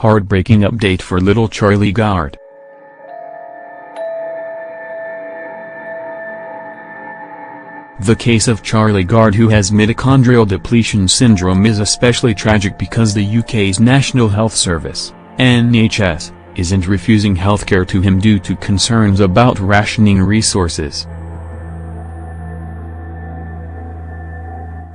Heartbreaking update for little Charlie Gard. The case of Charlie Gard who has mitochondrial depletion syndrome is especially tragic because the UK's National Health Service, NHS, isn't refusing healthcare to him due to concerns about rationing resources.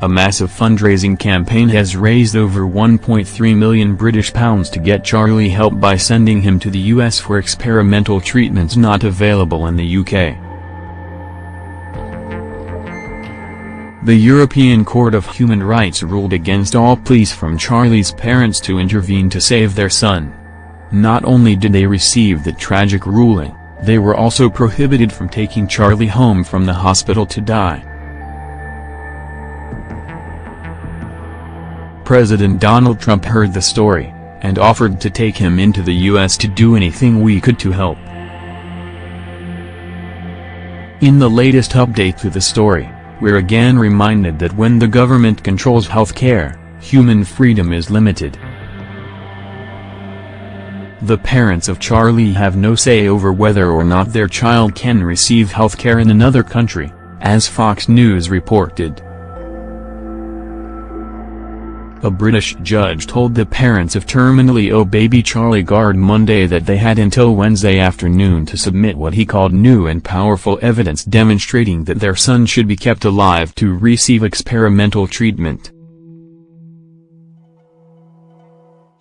A massive fundraising campaign has raised over 1.3 million British pounds to get Charlie help by sending him to the US for experimental treatments not available in the UK. The European Court of Human Rights ruled against all pleas from Charlie's parents to intervene to save their son. Not only did they receive the tragic ruling, they were also prohibited from taking Charlie home from the hospital to die. President Donald Trump heard the story, and offered to take him into the U.S. to do anything we could to help. In the latest update to the story, we're again reminded that when the government controls healthcare, human freedom is limited. The parents of Charlie have no say over whether or not their child can receive healthcare in another country, as Fox News reported. A British judge told the parents of terminally ill baby Charlie Gard Monday that they had until Wednesday afternoon to submit what he called new and powerful evidence demonstrating that their son should be kept alive to receive experimental treatment.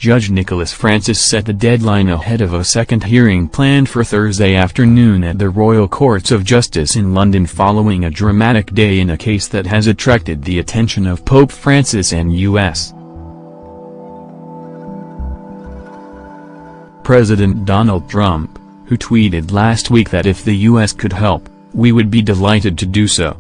Judge Nicholas Francis set the deadline ahead of a second hearing planned for Thursday afternoon at the Royal Courts of Justice in London following a dramatic day in a case that has attracted the attention of Pope Francis and U.S. President Donald Trump, who tweeted last week that if the U.S. could help, we would be delighted to do so.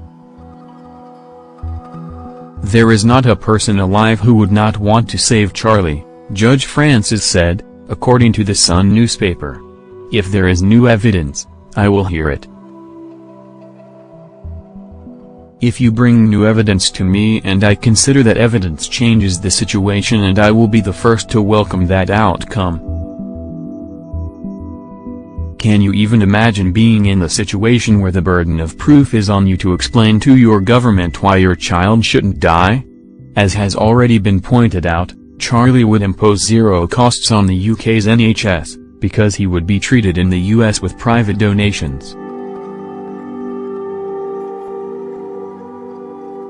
There is not a person alive who would not want to save Charlie. Judge Francis said, according to the Sun newspaper. If there is new evidence, I will hear it. If you bring new evidence to me and I consider that evidence changes the situation and I will be the first to welcome that outcome. Can you even imagine being in the situation where the burden of proof is on you to explain to your government why your child shouldn't die? As has already been pointed out, Charlie would impose zero costs on the UK's NHS, because he would be treated in the US with private donations.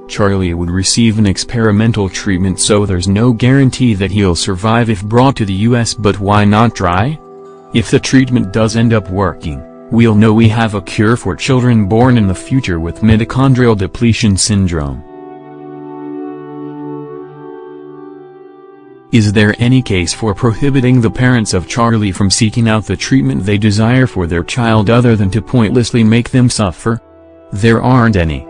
Charlie would receive an experimental treatment so there's no guarantee that he'll survive if brought to the US but why not try? If the treatment does end up working, we'll know we have a cure for children born in the future with mitochondrial depletion syndrome. Is there any case for prohibiting the parents of Charlie from seeking out the treatment they desire for their child other than to pointlessly make them suffer? There aren't any.